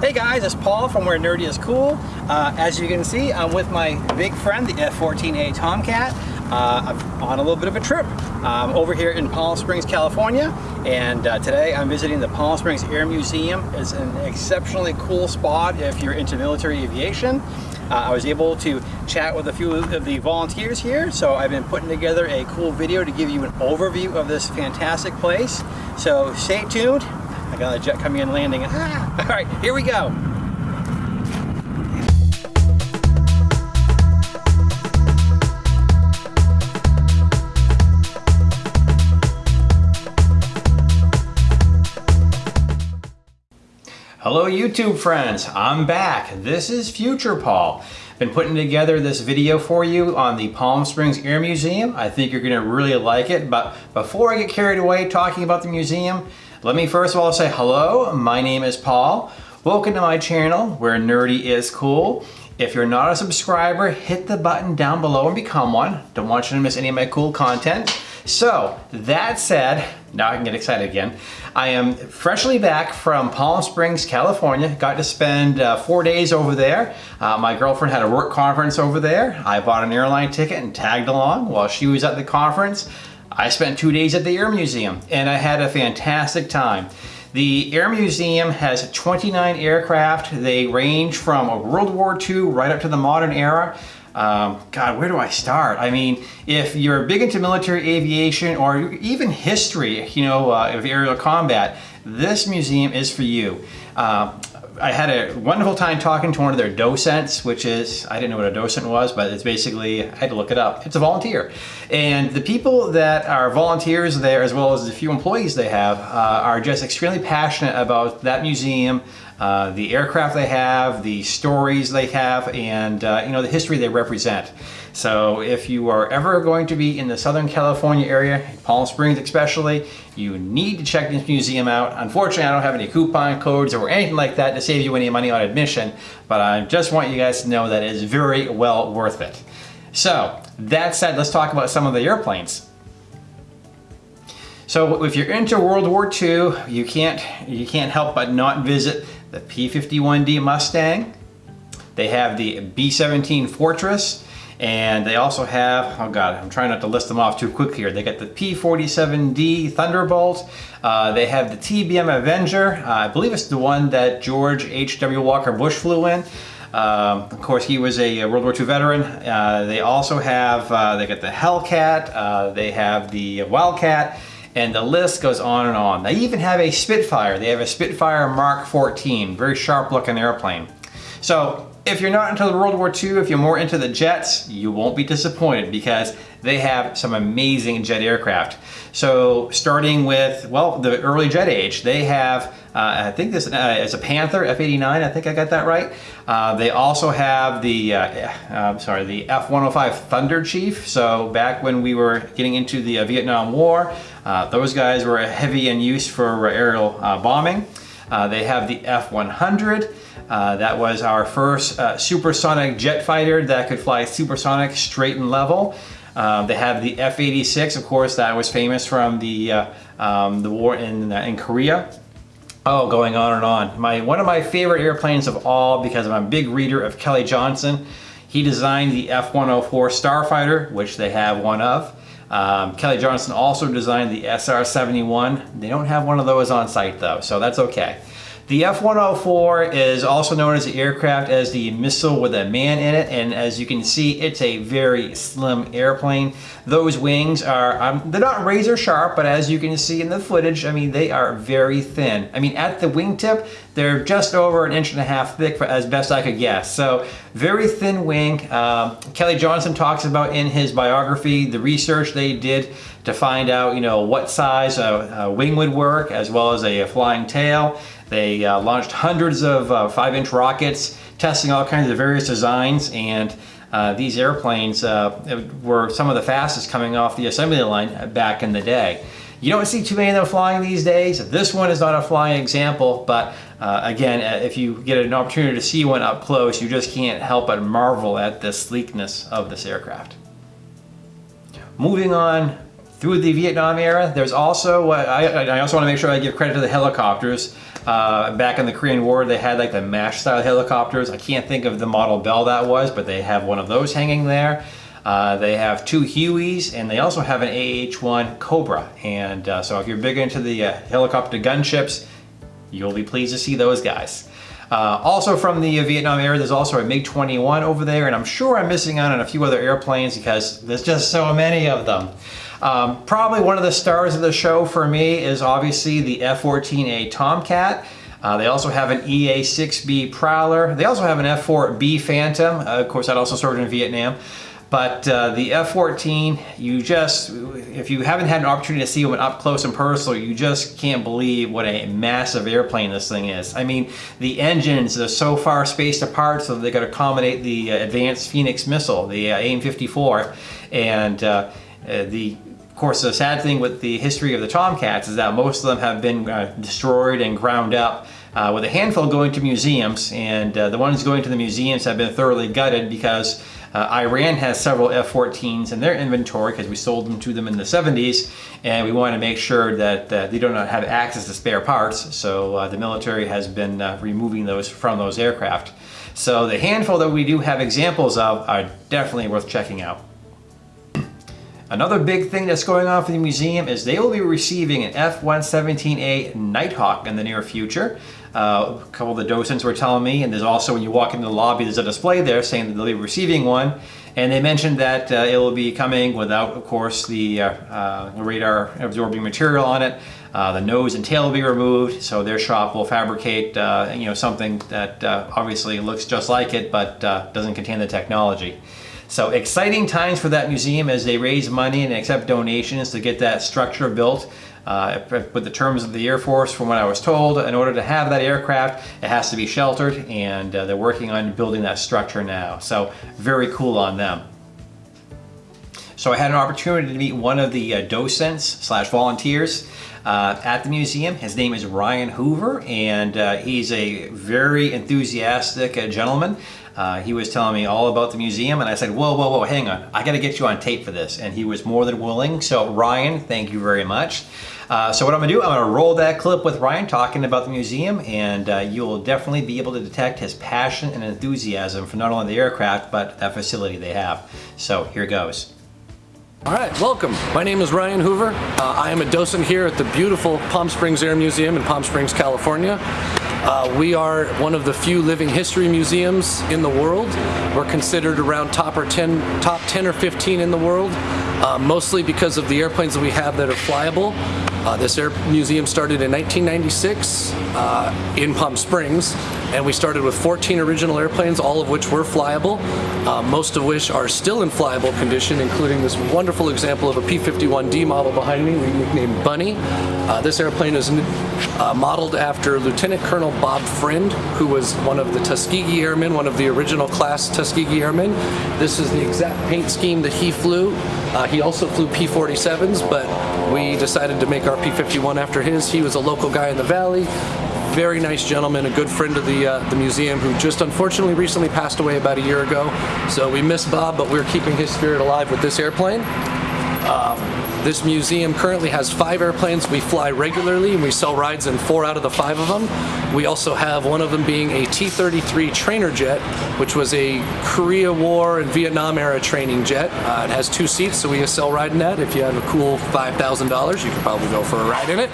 Hey guys, it's Paul from Where Nerdy is Cool. Uh, as you can see, I'm with my big friend, the F-14A Tomcat. Uh, I'm on a little bit of a trip um, over here in Palm Springs, California. And uh, today I'm visiting the Palm Springs Air Museum. It's an exceptionally cool spot if you're into military aviation. Uh, I was able to chat with a few of the volunteers here, so I've been putting together a cool video to give you an overview of this fantastic place. So stay tuned. I got a jet coming in landing. Ah! All right, here we go. Hello YouTube friends, I'm back. This is Future Paul. Been putting together this video for you on the Palm Springs Air Museum. I think you're gonna really like it, but before I get carried away talking about the museum, let me first of all say hello, my name is Paul. Welcome to my channel where nerdy is cool. If you're not a subscriber, hit the button down below and become one. Don't want you to miss any of my cool content. So that said, now I can get excited again. I am freshly back from Palm Springs, California. Got to spend uh, four days over there. Uh, my girlfriend had a work conference over there. I bought an airline ticket and tagged along while she was at the conference. I spent two days at the Air Museum and I had a fantastic time. The Air Museum has 29 aircraft. They range from World War II right up to the modern era. Um, God, where do I start? I mean, if you're big into military aviation or even history, you know, uh, of aerial combat, this museum is for you. Uh, I had a wonderful time talking to one of their docents, which is, I didn't know what a docent was, but it's basically, I had to look it up. It's a volunteer. And the people that are volunteers there, as well as the few employees they have, uh, are just extremely passionate about that museum, uh, the aircraft they have, the stories they have, and uh, you know the history they represent. So if you are ever going to be in the Southern California area, Palm Springs especially, you need to check this museum out. Unfortunately, I don't have any coupon codes or anything like that to save you any money on admission, but I just want you guys to know that it is very well worth it. So that said, let's talk about some of the airplanes. So if you're into World War II, you can't, you can't help but not visit the P-51D Mustang. They have the B-17 Fortress, and they also have, oh God, I'm trying not to list them off too quick here. They got the P-47D Thunderbolt. Uh, they have the TBM Avenger. Uh, I believe it's the one that George H.W. Walker Bush flew in. Um, of course, he was a World War II veteran. Uh, they also have, uh, they got the Hellcat, uh, they have the Wildcat, and the list goes on and on. They even have a Spitfire. They have a Spitfire Mark 14, very sharp looking airplane. So if you're not into the World War II, if you're more into the jets, you won't be disappointed because they have some amazing jet aircraft. So starting with, well, the early jet age, they have, uh, I think this uh, is a Panther F-89, I think I got that right. Uh, they also have the, uh, I'm sorry, the F-105 Thunderchief. So back when we were getting into the uh, Vietnam War, uh, those guys were heavy in use for aerial bombing. They have the F-100. Uh, that was our first uh, supersonic jet fighter that could fly supersonic straight and level. Uh, they have the F-86, of course, that was famous from the, uh, um, the war in, uh, in Korea. Oh, going on and on. My, one of my favorite airplanes of all, because I'm a big reader of Kelly Johnson, he designed the F-104 Starfighter, which they have one of. Um, Kelly Johnson also designed the SR-71. They don't have one of those on site though, so that's okay. The F-104 is also known as the aircraft as the missile with a man in it and as you can see it's a very slim airplane. Those wings are, um, they're not razor sharp but as you can see in the footage I mean they are very thin. I mean at the wingtip they're just over an inch and a half thick for, as best I could guess. So very thin wing. Um, Kelly Johnson talks about in his biography the research they did to find out you know what size a, a wing would work as well as a, a flying tail. They uh, launched hundreds of uh, five inch rockets, testing all kinds of various designs and uh, these airplanes uh, were some of the fastest coming off the assembly line back in the day. You don't see too many of them flying these days. This one is not a flying example, but uh, again, uh, if you get an opportunity to see one up close, you just can't help but marvel at the sleekness of this aircraft. Moving on through the Vietnam era, there's also, I, I also want to make sure I give credit to the helicopters. Uh, back in the Korean War, they had like the MASH style helicopters. I can't think of the model Bell that was, but they have one of those hanging there. Uh, they have two Hueys and they also have an AH-1 Cobra. And uh, so if you're big into the uh, helicopter gunships, you'll be pleased to see those guys. Uh, also from the Vietnam era, there's also a MiG-21 over there, and I'm sure I'm missing out on a few other airplanes because there's just so many of them. Um, probably one of the stars of the show for me is obviously the F-14A Tomcat. Uh, they also have an EA-6B Prowler. They also have an F-4B Phantom. Uh, of course, that also served in Vietnam. But uh, the F-14, you just, if you haven't had an opportunity to see one up close and personal, you just can't believe what a massive airplane this thing is. I mean, the engines are so far spaced apart so they could accommodate the uh, advanced Phoenix missile, the uh, AIM-54. And uh, uh, the of course, the sad thing with the history of the Tomcats is that most of them have been uh, destroyed and ground up uh, with a handful going to museums and uh, the ones going to the museums have been thoroughly gutted because uh, Iran has several F-14s in their inventory because we sold them to them in the 70s and we want to make sure that uh, they do not have access to spare parts so uh, the military has been uh, removing those from those aircraft. So the handful that we do have examples of are definitely worth checking out. Another big thing that's going on for the museum is they will be receiving an F-117A Nighthawk in the near future. Uh, a couple of the docents were telling me, and there's also when you walk into the lobby, there's a display there saying that they'll be receiving one. And they mentioned that uh, it will be coming without, of course, the uh, uh radar absorbing material on it. Uh, the nose and tail will be removed, so their shop will fabricate, you know, something that obviously looks just like it, but doesn't contain the technology. So exciting times for that museum as they raise money and accept donations to get that structure built. Uh, with the terms of the Air Force, from what I was told, in order to have that aircraft, it has to be sheltered, and uh, they're working on building that structure now. So very cool on them. So I had an opportunity to meet one of the uh, docents slash volunteers uh, at the museum. His name is Ryan Hoover, and uh, he's a very enthusiastic uh, gentleman. Uh, he was telling me all about the museum and I said, whoa, whoa, whoa, hang on. I got to get you on tape for this. And he was more than willing. So Ryan, thank you very much. Uh, so what I'm gonna do, I'm gonna roll that clip with Ryan talking about the museum and uh, you'll definitely be able to detect his passion and enthusiasm for not only the aircraft, but that facility they have. So here goes. All right, welcome. My name is Ryan Hoover. Uh, I am a docent here at the beautiful Palm Springs Air Museum in Palm Springs, California. Uh, we are one of the few living history museums in the world. We're considered around top or 10, top 10 or 15 in the world, uh, mostly because of the airplanes that we have that are flyable. Uh, this air museum started in 1996 uh, in Palm Springs and we started with 14 original airplanes, all of which were flyable, uh, most of which are still in flyable condition, including this wonderful example of a P-51D model behind me, nicknamed Bunny. Uh, this airplane is uh, modeled after Lieutenant Colonel Bob Friend, who was one of the Tuskegee Airmen, one of the original class Tuskegee Airmen. This is the exact paint scheme that he flew. Uh, he also flew P-47s, but we decided to make our P-51 after his. He was a local guy in the valley, very nice gentleman, a good friend of the, uh, the museum who just unfortunately recently passed away about a year ago. So we miss Bob, but we're keeping his spirit alive with this airplane. This museum currently has five airplanes we fly regularly and we sell rides in four out of the five of them. We also have one of them being a T-33 trainer jet, which was a Korea War and Vietnam era training jet. Uh, it has two seats, so we sell ride in that. If you have a cool $5,000, you could probably go for a ride in it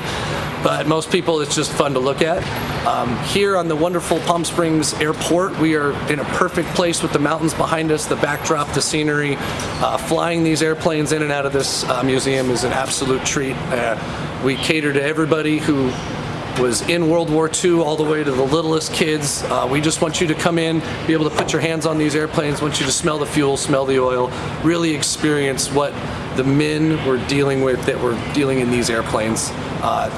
but most people it's just fun to look at. Um, here on the wonderful Palm Springs Airport, we are in a perfect place with the mountains behind us, the backdrop, the scenery. Uh, flying these airplanes in and out of this uh, museum is an absolute treat. Uh, we cater to everybody who was in World War II all the way to the littlest kids. Uh, we just want you to come in, be able to put your hands on these airplanes, want you to smell the fuel, smell the oil, really experience what the men were dealing with that were dealing in these airplanes. Uh,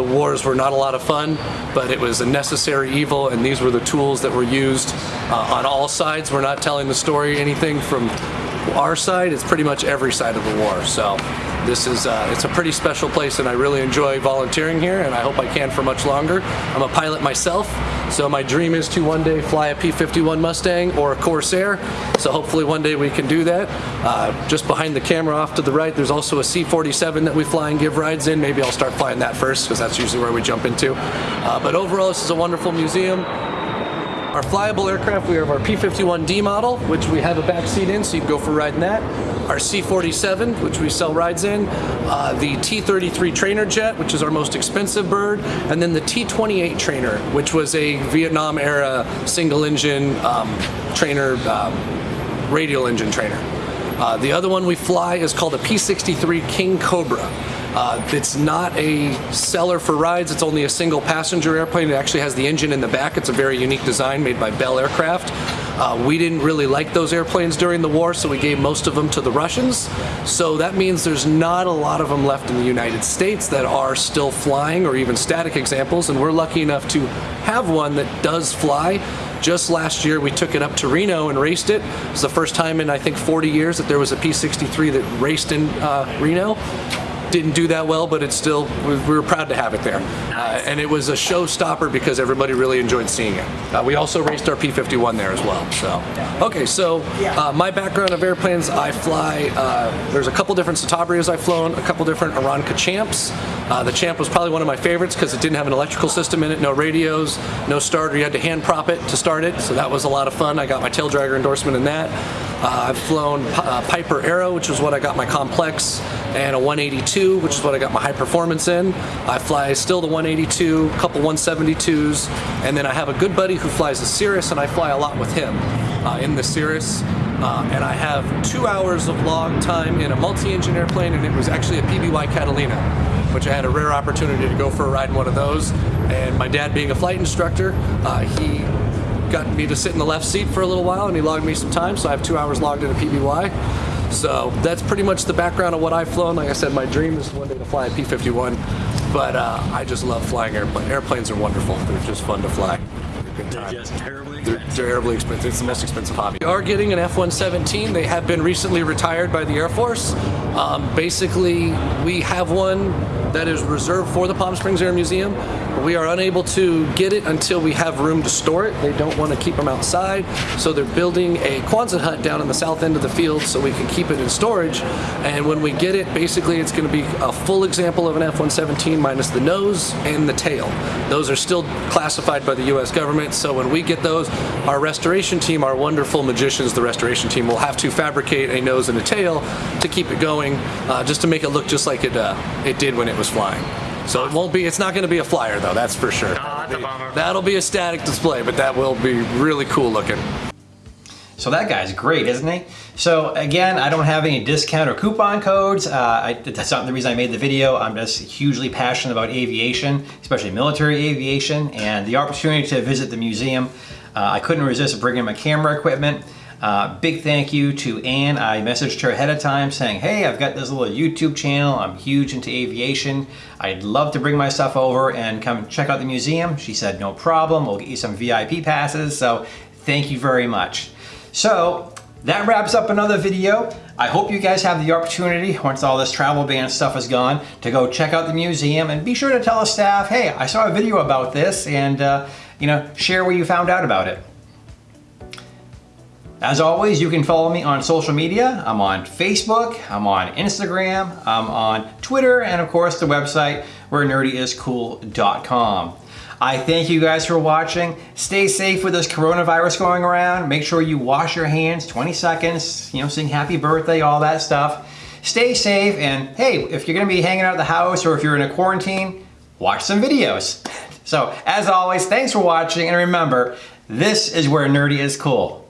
the wars were not a lot of fun, but it was a necessary evil, and these were the tools that were used uh, on all sides. We're not telling the story anything from our side, it's pretty much every side of the war. So this is uh, it's a pretty special place, and I really enjoy volunteering here, and I hope I can for much longer. I'm a pilot myself, so my dream is to one day fly a P-51 Mustang or a Corsair. So hopefully one day we can do that. Uh, just behind the camera, off to the right, there's also a C-47 that we fly and give rides in. Maybe I'll start flying that first, because that's usually where we jump into. Uh, but overall, this is a wonderful museum. Our flyable aircraft, we have our P-51D model, which we have a back seat in, so you can go for a ride in that. Our C-47, which we sell rides in. Uh, the T-33 trainer jet, which is our most expensive bird. And then the T-28 trainer, which was a Vietnam era single engine um, trainer, um, radial engine trainer. Uh, the other one we fly is called a P-63 Kingcobra. Uh, it's not a seller for rides, it's only a single passenger airplane. It actually has the engine in the back. It's a very unique design made by Bell Aircraft. Uh, we didn't really like those airplanes during the war, so we gave most of them to the Russians. So that means there's not a lot of them left in the United States that are still flying or even static examples, and we're lucky enough to have one that does fly. Just last year, we took it up to Reno and raced it. It's the first time in, I think, 40 years that there was a P-63 that raced in uh, Reno didn't do that well, but it's still, we were proud to have it there. Uh, and it was a showstopper because everybody really enjoyed seeing it. Uh, we also raced our P-51 there as well. So, okay, so uh, my background of airplanes, I fly, uh, there's a couple different Citabrias I've flown, a couple different Aeronca Champs. Uh, the Champ was probably one of my favorites because it didn't have an electrical system in it, no radios, no starter, you had to hand prop it to start it, so that was a lot of fun. I got my tail dragger endorsement in that. Uh, I've flown Piper Arrow, which is what I got my complex, and a 182, which is what I got my high performance in. I fly still the 182, a couple 172s, and then I have a good buddy who flies a Cirrus, and I fly a lot with him uh, in the Cirrus. Uh, and I have two hours of log time in a multi-engine airplane, and it was actually a PBY Catalina, which I had a rare opportunity to go for a ride in one of those. And my dad being a flight instructor, uh, he got me to sit in the left seat for a little while, and he logged me some time, so I have two hours logged in a PBY. So that's pretty much the background of what I've flown. Like I said, my dream is one day to fly a P-51, but uh, I just love flying airplanes. Airplanes are wonderful. They're just fun to fly. They're just terribly They're terribly expensive. It's the most expensive hobby. We are getting an F-117. They have been recently retired by the Air Force. Um, basically, we have one that is reserved for the Palm Springs Air Museum. We are unable to get it until we have room to store it. They don't want to keep them outside, so they're building a Quonset hut down in the south end of the field so we can keep it in storage. And when we get it, basically it's going to be a full example of an F-117 minus the nose and the tail. Those are still classified by the U.S. government, so when we get those, our restoration team, our wonderful magicians, the restoration team, will have to fabricate a nose and a tail to keep it going, uh, just to make it look just like it, uh, it did when it was flying. So it won't be, it's not going to be a flyer though, that's for sure. That'll be a static display, but that will be really cool looking. So that guy's great, isn't he? So again, I don't have any discount or coupon codes. Uh, I, that's not the reason I made the video. I'm just hugely passionate about aviation, especially military aviation, and the opportunity to visit the museum. Uh, I couldn't resist bringing my camera equipment. Uh, big thank you to Anne. I messaged her ahead of time saying, hey, I've got this little YouTube channel. I'm huge into aviation. I'd love to bring my stuff over and come check out the museum. She said, no problem. We'll get you some VIP passes. So thank you very much. So that wraps up another video. I hope you guys have the opportunity, once all this travel ban stuff is gone, to go check out the museum and be sure to tell the staff, hey, I saw a video about this and, uh, you know, share what you found out about it. As always, you can follow me on social media. I'm on Facebook, I'm on Instagram, I'm on Twitter, and of course the website where nerdyiscool.com. I thank you guys for watching. Stay safe with this coronavirus going around. Make sure you wash your hands 20 seconds, you know, sing happy birthday, all that stuff. Stay safe, and hey, if you're gonna be hanging out at the house or if you're in a quarantine, watch some videos. So, as always, thanks for watching, and remember, this is where nerdy is cool.